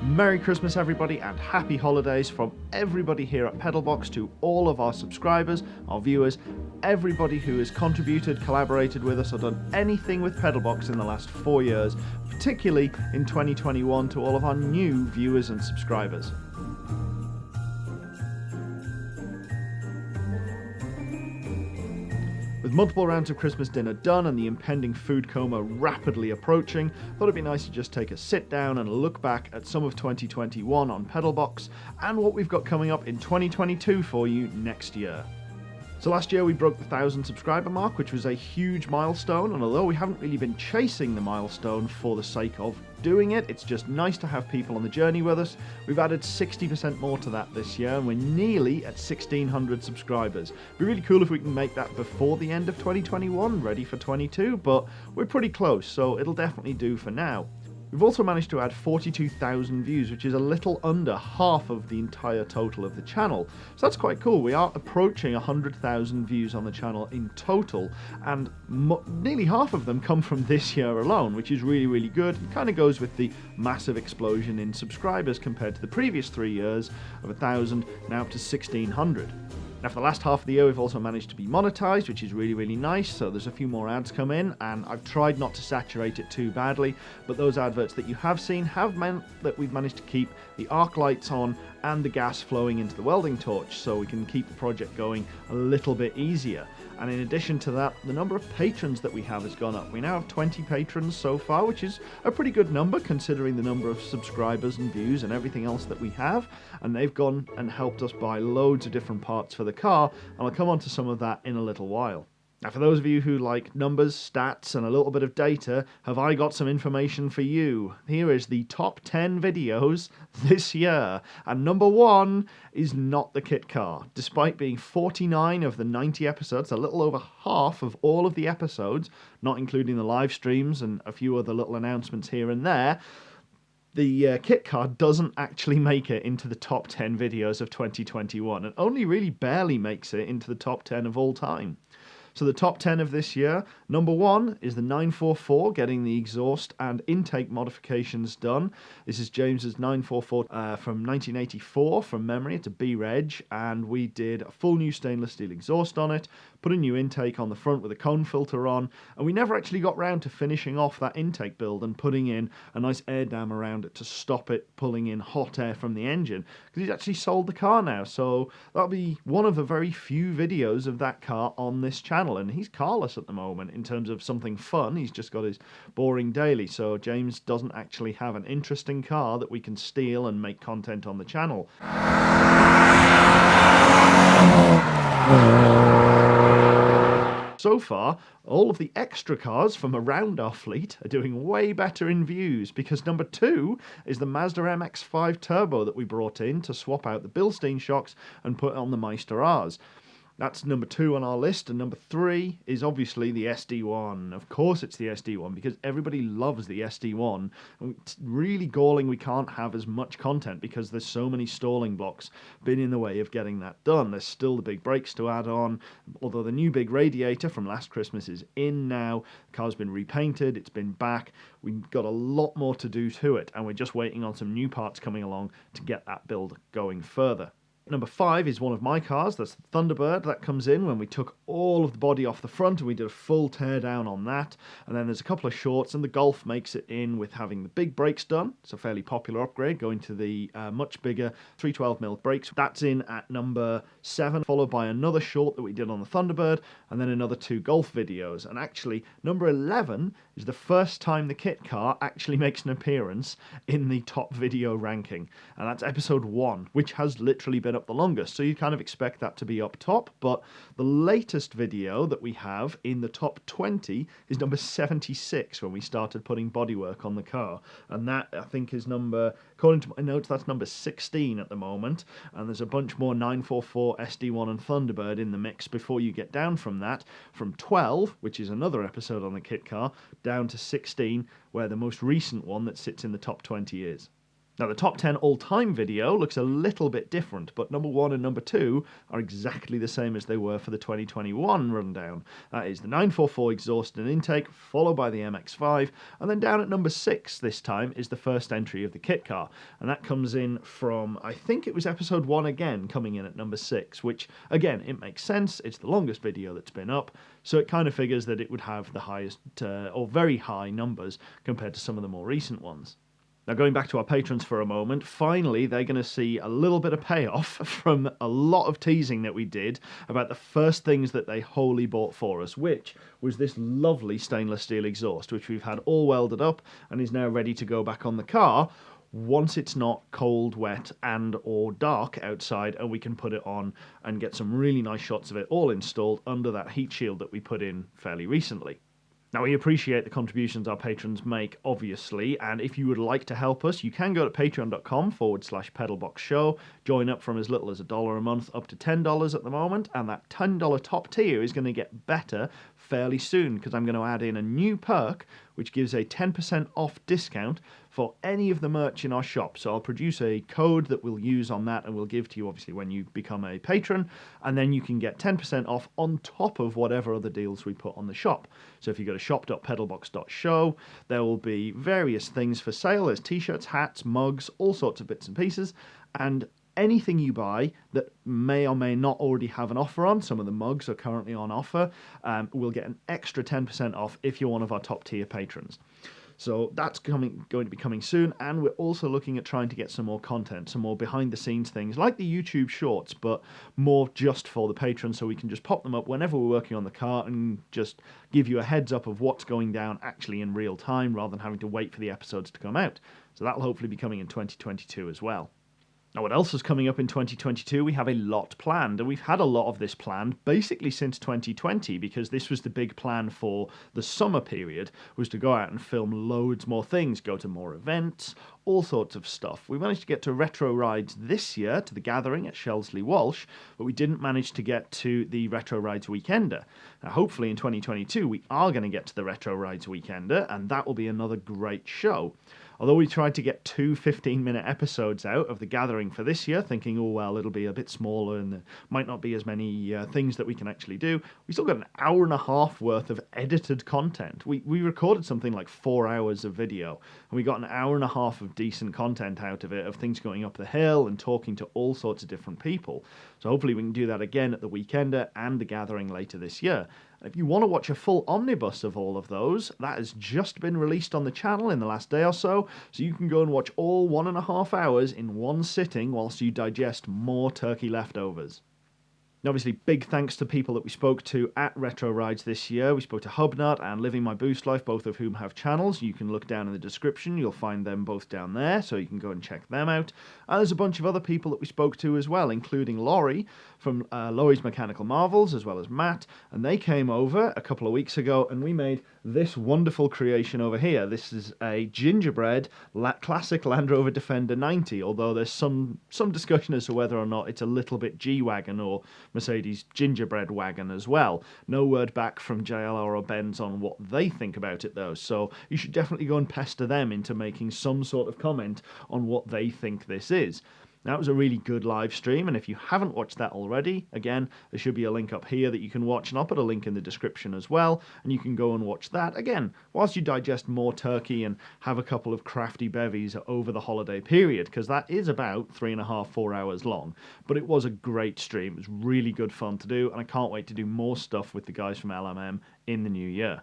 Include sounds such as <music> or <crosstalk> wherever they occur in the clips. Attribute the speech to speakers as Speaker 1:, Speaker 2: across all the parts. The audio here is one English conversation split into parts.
Speaker 1: Merry Christmas, everybody, and happy holidays from everybody here at Pedalbox to all of our subscribers, our viewers, everybody who has contributed, collaborated with us, or done anything with Pedalbox in the last four years, particularly in 2021 to all of our new viewers and subscribers. Multiple rounds of Christmas dinner done and the impending food coma rapidly approaching, thought it'd be nice to just take a sit down and look back at some of 2021 on Pedalbox and what we've got coming up in 2022 for you next year. So last year we broke the 1000 subscriber mark, which was a huge milestone, and although we haven't really been chasing the milestone for the sake of doing it. It's just nice to have people on the journey with us. We've added 60% more to that this year, and we're nearly at 1,600 subscribers. It'd be really cool if we can make that before the end of 2021, ready for 22, but we're pretty close, so it'll definitely do for now. We've also managed to add 42,000 views, which is a little under half of the entire total of the channel. So that's quite cool. We are approaching 100,000 views on the channel in total, and nearly half of them come from <laughs> this year alone, which is really, really good. It kind of goes with the massive explosion in subscribers compared to the previous three years of 1,000, now up to 1,600. Now for the last half of the year we've also managed to be monetized, which is really, really nice, so there's a few more ads come in, and I've tried not to saturate it too badly, but those adverts that you have seen have meant that we've managed to keep the arc lights on and the gas flowing into the welding torch, so we can keep the project going a little bit easier. And in addition to that, the number of patrons that we have has gone up. We now have 20 patrons so far, which is a pretty good number considering the number of subscribers and views and everything else that we have. And they've gone and helped us buy loads of different parts for the car, and I'll come on to some of that in a little while. Now, for those of you who like numbers, stats, and a little bit of data, have I got some information for you? Here is the top 10 videos <laughs> this year. And number one is not the kit car. Despite being 49 of the 90 episodes, a little over half of all of the episodes, not including the live streams and a few other little announcements here and there, the uh, kit car doesn't actually make it into the top 10 videos of 2021 and only really barely makes it into the top 10 of all time. So the top 10 of this year, number one is the 944, getting the exhaust and intake modifications done. This is James's 944 uh, from 1984 from memory. It's a B-Reg, and we did a full new stainless steel exhaust on it, put a new intake on the front with a cone filter on, and we never actually got round to finishing off that intake build and putting in a nice air dam around it to stop it pulling in hot air from the engine, because he's actually sold the car now, so that'll be one of the very few videos of that car on this channel channel, and he's carless at the moment in terms of something fun. He's just got his boring daily, so James doesn't actually have an interesting car that we can steal and make content on the channel. So far, all of the extra cars from around our fleet are doing way better in views because number two is the Mazda MX-5 Turbo that we brought in to swap out the Bilstein shocks and put on the Meister R's. That's number two on our list. And number three is obviously the SD1. Of course, it's the SD1 because everybody loves the SD1. And it's really galling we can't have as much content because there's so many stalling blocks been in the way of getting that done. There's still the big brakes to add on, although the new big radiator from last Christmas is in now. The car's been repainted, it's been back. We've got a lot more to do to it, and we're just waiting on some new parts coming along to get that build going further. Number five is one of my cars, that's the Thunderbird. That comes in when we took all of the body off the front and we did a full tear down on that. And then there's a couple of shorts and the Golf makes it in with having the big brakes done. It's a fairly popular upgrade going to the uh, much bigger 312mm brakes. That's in at number seven, followed by another short that we did on the Thunderbird and then another two Golf videos. And actually number 11 is the first time the kit car actually makes an appearance in the top video ranking. And that's episode one, which has literally been up the longest. So you kind of expect that to be up top. But the latest video that we have in the top 20 is number 76 when we started putting bodywork on the car. And that, I think, is number, according to my notes, that's number 16 at the moment. And there's a bunch more 944, SD1, and Thunderbird in the mix before you get down from that, from 12, which is another episode on the kit car, down to 16, where the most recent one that sits in the top 20 is. Now, the top 10 all time video looks a little bit different, but number one and number two are exactly the same as they were for the 2021 rundown. That is the 944 exhaust and intake, followed by the MX5, and then down at number six this time is the first entry of the kit car. And that comes in from, I think it was episode one again, coming in at number six, which again, it makes sense. It's the longest video that's been up, so it kind of figures that it would have the highest uh, or very high numbers compared to some of the more recent ones. Now, going back to our patrons for a moment, finally they're going to see a little bit of payoff <laughs> from a lot of teasing that we did about the first things that they wholly bought for us, which was this lovely stainless steel exhaust, which we've had all welded up and is now ready to go back on the car once it's not cold, wet, and or dark outside, and we can put it on and get some really nice shots of it all installed under that heat shield that we put in fairly recently. Now, we appreciate the contributions our patrons make, obviously, and if you would like to help us, you can go to patreon.com forward slash pedalbox show, join up from as little as a dollar a month up to $10 at the moment, and that $10 top tier is going to get better fairly soon because I'm going to add in a new perk which gives a 10% off discount for any of the merch in our shop. So I'll produce a code that we'll use on that and we'll give to you obviously when you become a patron, and then you can get 10% off on top of whatever other deals we put on the shop. So if you go to shop.pedalbox.show, there will be various things for sale. There's t-shirts, hats, mugs, all sorts of bits and pieces, and anything you buy that may or may not already have an offer on, some of the mugs are currently on offer, um, will get an extra 10% off if you're one of our top tier patrons. So that's coming, going to be coming soon, and we're also looking at trying to get some more content, some more behind the scenes things like the YouTube shorts, but more just for the patrons, so we can just pop them up whenever we're working on the car and just give you a heads up of what's going down actually in real time rather than having to wait for the episodes to come out. So that'll hopefully be coming in 2022 as well. Now, what else is coming up in 2022? We have a lot planned, and we've had a lot of this planned basically since 2020 because this was the big plan for the summer period was to go out and film loads more things, go to more events, all sorts of stuff. We managed to get to retro rides this year to the gathering at Shelsley Walsh, but we didn't manage to get to the retro rides weekender. Now, hopefully in 2022 we are going to get to the retro rides weekender, and that will be another great show. Although we tried to get two 15 minute episodes out of the gathering for this year, thinking, oh, well, it'll be a bit smaller and there might not be as many uh, things that we can actually do, we still got an hour and a half worth of edited content. We, we recorded something like four hours of video, and we got an hour and a half of decent content out of it, of things going up the hill and talking to all sorts of different people. So hopefully we can do that again at the Weekender and the gathering later this year. If you want to watch a full omnibus of all of those, that has just been released on the channel in the last day or so, so you can go and watch all one and a half hours in one sitting whilst you digest more turkey leftovers. And obviously, big thanks to people that we spoke to at Retro Rides this year. We spoke to Hubnut and Living My Boost Life, both of whom have channels. You can look down in the description, you'll find them both down there, so you can go and check them out. And there's a bunch of other people that we spoke to as well, including Laurie from uh, Laurie's Mechanical Marvels, as well as Matt. And they came over a couple of weeks ago and we made this wonderful creation over here. This is a gingerbread la- classic Land Rover Defender 90, although there's some, some discussion as to whether or not it's a little bit G Wagon or Mercedes gingerbread wagon as well. No word back from JLR or Benz on what they think about it though, so you should definitely go and pester them into making some sort of comment on what they think this is. That was a really good live stream, and if you haven't watched that already, again, there should be a link up here that you can watch, and I'll put a link in the description as well, and you can go and watch that again whilst you digest more turkey and have a couple of crafty bevies over the holiday period, because that is about three and a half, four hours long. But it was a great stream, it was really good fun to do, and I can't wait to do more stuff with the guys from LMM in the new year.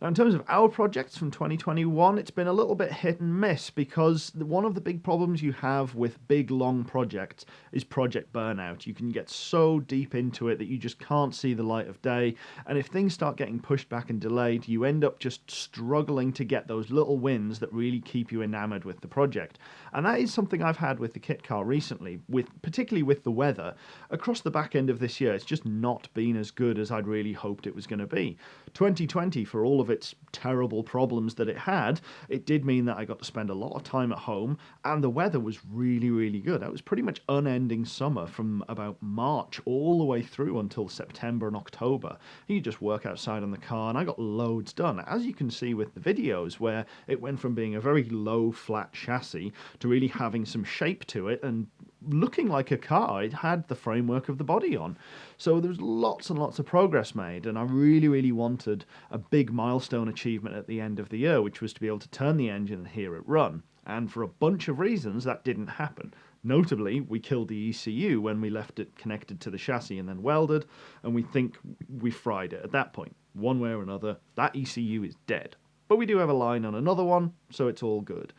Speaker 1: Now, in terms of our projects from 2021, it's been a little bit hit and miss because one of the big problems you have with big, long projects is project burnout. You can get so deep into it that you just can't see the light of day. And if things start getting pushed back and delayed, you end up just struggling to get those little wins that really keep you enamored with the project. And that is something I've had with the kit car recently, with particularly with the weather. Across the back end of this year, it's just not been as good as I'd really hoped it was going to be. 2020, for all of its terrible problems that it had, it did mean that I got to spend a lot of time at home and the weather was really, really good. It was pretty much unending summer from about March all the way through until September and October. You just work outside on the car and I got loads done. As you can see with the videos where it went from being a very low flat chassis to really having some shape to it and looking like a car. It had the framework of the body on. So there was lots and lots of progress made, and I really, really wanted a big milestone achievement at the end of the year, which was to be able to turn the engine and hear it run. And for a bunch of reasons, that didn't happen. Notably, we killed the ECU when we left it connected to the chassis and then welded, and we think we fried it at that point. One way or another, that ECU is dead. But we do have a line on another one, so it's all good.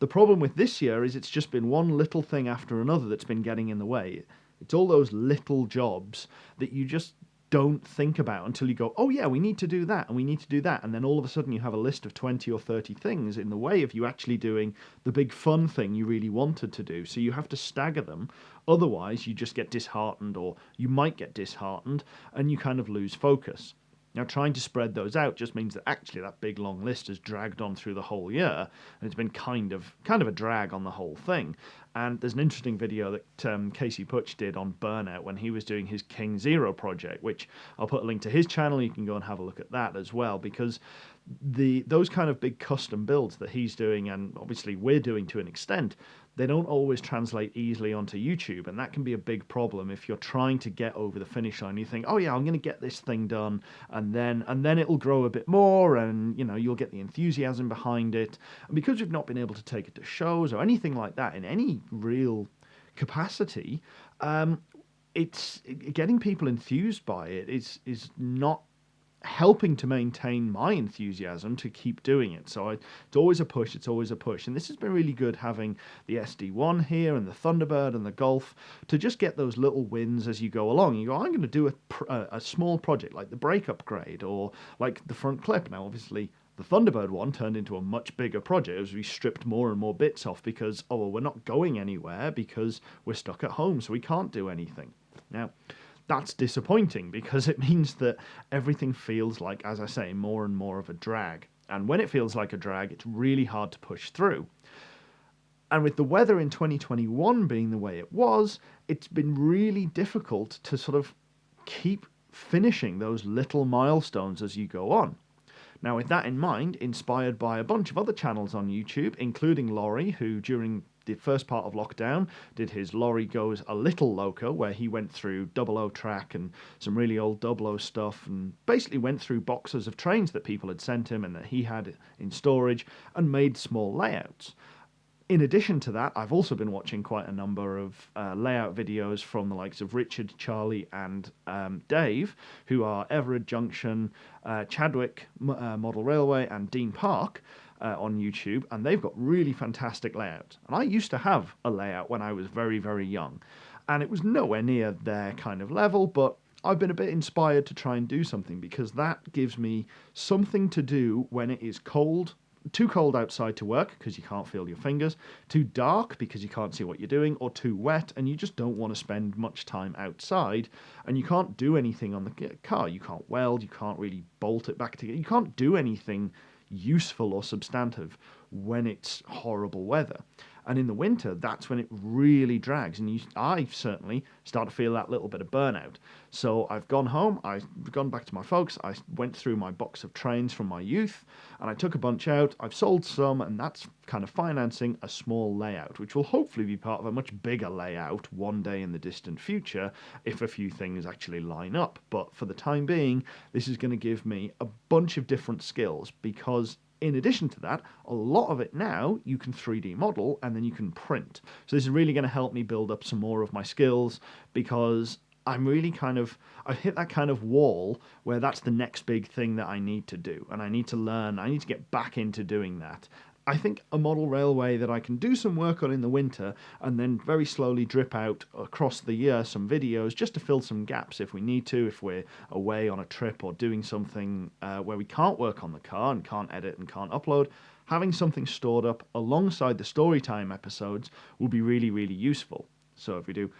Speaker 1: The problem with this year is it's just been one little thing after another that's been getting in the way. It's all those little jobs that you just don't think about until you go, oh yeah, we need to do that and we need to do that. And then all of a sudden you have a list of 20 or 30 things in the way of you actually doing the big fun thing you really wanted to do. So you have to stagger them. Otherwise, you just get disheartened or you might get disheartened and you kind of lose focus. Now, trying to spread those out just means that actually that big long list has dragged on through the whole year, and it's been kind of kind of a drag on the whole thing. And there's an interesting video that um, Casey Putsch did on burnout when he was doing his King Zero project, which I'll put a link to his channel. You can go and have a look at that as well, because the those kind of big custom builds that he's doing, and obviously we're doing to an extent, they don't always translate easily onto YouTube, and that can be a big problem if you're trying to get over the finish line. You think, oh yeah, I'm going to get this thing done, and then and then it'll grow a bit more, and you know you'll get the enthusiasm behind it. And because we've not been able to take it to shows or anything like that in any real capacity, um, it's getting people enthused by it is is not helping to maintain my enthusiasm to keep doing it. So I, it's always a push, it's always a push. And this has been really good having the SD1 here and the Thunderbird and the Golf to just get those little wins as you go along. You go, I'm going to do a, a, small project like the brake upgrade or like the front clip. Now, obviously, the Thunderbird one turned into a much bigger project as we stripped more and more bits off because, oh, well, we're not going anywhere because we're stuck at home, so we can't do anything. Now, that's disappointing because it means that everything feels like, as I say, more and more of a drag. And when it feels like a drag, it's really hard to push through. And with the weather in 2021 being the way it was, it's been really difficult to sort of keep finishing those little milestones as you go on. Now, with that in mind, inspired by a bunch of other channels on YouTube, including Laurie, who during the first part of lockdown did his Laurie Goes a Little Loco, where he went through double O track and some really old double O stuff and basically went through boxes of trains that people had sent him and that he had in storage and made small layouts. In addition to that, I've also been watching quite a number of uh, layout videos from the likes of Richard, Charlie, and um, Dave, who are Everard Junction, uh, Chadwick uh, Model Railway, and Dean Park uh, on YouTube, and they've got really fantastic layouts. And I used to have a layout when I was very, very young, and it was nowhere near their kind of level, but I've been a bit inspired to try and do something because that gives me something to do when it is cold too cold outside to work because you can't feel your fingers, too dark because you can't see what you're doing, or too wet and you just don't want to spend much time outside and you can't do anything on the car. You can't weld, you can't really bolt it back together, you can't do anything useful or substantive when it's horrible weather. And in the winter, that's when it really drags. And you, I certainly start to feel that little bit of burnout. So I've gone home, I've gone back to my folks, I went through my box of trains from my youth, and I took a bunch out. I've sold some, and that's kind of financing a small layout, which will hopefully be part of a much bigger layout one day in the distant future if a few things actually line up. But for the time being, this is going to give me a bunch of different skills because in addition to that, a lot of it now you can 3D model and then you can print. So this is really going to help me build up some more of my skills because I'm really kind of, I've hit that kind of wall where that's the next big thing that I need to do. And I need to learn, I need to get back into doing that. I think a model railway that I can do some work on in the winter and then very slowly drip out across the year some videos just to fill some gaps if we need to, if we're away on a trip or doing something uh, where we can't work on the car and can't edit and can't upload. Having something stored up alongside the storytime episodes will be really, really useful. So if we do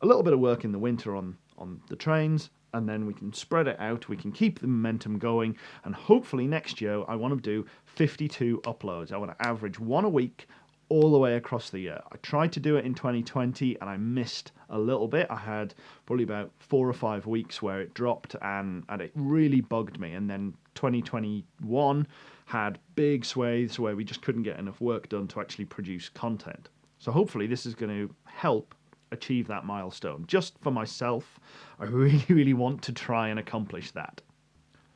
Speaker 1: a little bit of work in the winter on, on the trains, and then we can spread it out. We can keep the momentum going, and hopefully next year I want to do 52 uploads. I want to average one a week all the way across the year. I tried to do it in 2020 and I missed a little bit. I had probably about four or five weeks where it dropped and, and it really bugged me. And then 2021 had big swathes where we just couldn't get enough work done to actually produce content. So hopefully this is going to help achieve that milestone. Just for myself, I <laughs> really, really want to try and accomplish that.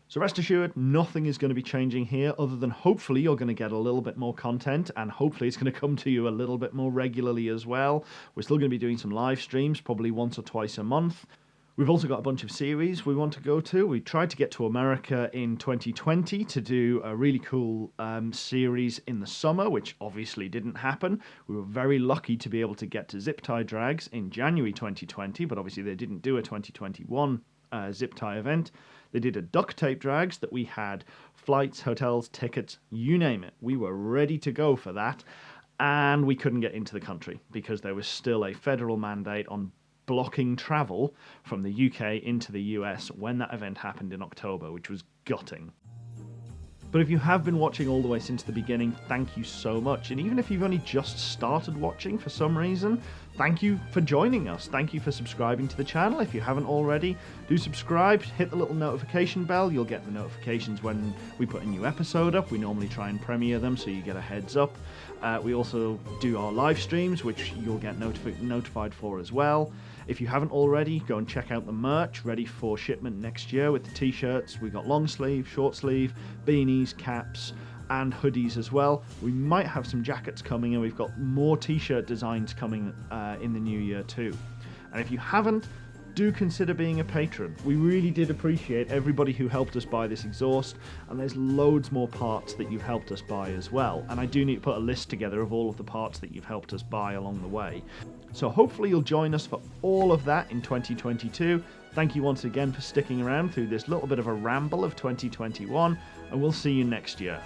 Speaker 1: So rest assured, nothing is going to be changing here other than hopefully you're going to get a little bit more content and hopefully it's going <laughs> to come to you a little bit more regularly as well. We're still going to be doing some live streams, probably once or twice a month. We've also got a bunch of series we want to go to. We tried to get to America in 2020 to do a really cool um, series in the summer, which obviously didn't happen. We were very lucky to be able to get to Zip Tie Drags in January 2020, but obviously they didn't do a 2021 uh, zip tie event. They did a duct tape drags that we had flights, hotels, tickets, you name it. We were ready to go for that. And we couldn't get into the country because there was still a federal mandate on blocking travel from the UK into the US when that event happened in October, which was gutting. But if you have been watching all the way since the beginning, thank you so much. And even if you've only just started watching for some reason, thank you for joining us. Thank you for subscribing to the channel. If you haven't already, do subscribe, hit the little notification bell. You'll get the notifications when we put a new episode up. We normally try and premiere them so you get a heads up. Uh, we also do our live streams, which you'll get notifi notified for as well. If you haven't already, go and check out the merch ready for shipment next year with the t-shirts. We've got long sleeve, short sleeve, beanies, caps, and hoodies as well. We might have some jackets coming and we've got more t-shirt designs coming uh, in the new year too. And if you haven't, do consider being a patron. We really did appreciate everybody who helped us buy this exhaust, and there's loads more parts that you've helped us buy as well. And I do need to put a list together of all of the parts that you've helped us buy along the way. So hopefully you'll join us for all of that in 2022. Thank you once again for sticking around through this little bit of a ramble of 2021, and we'll see you next year.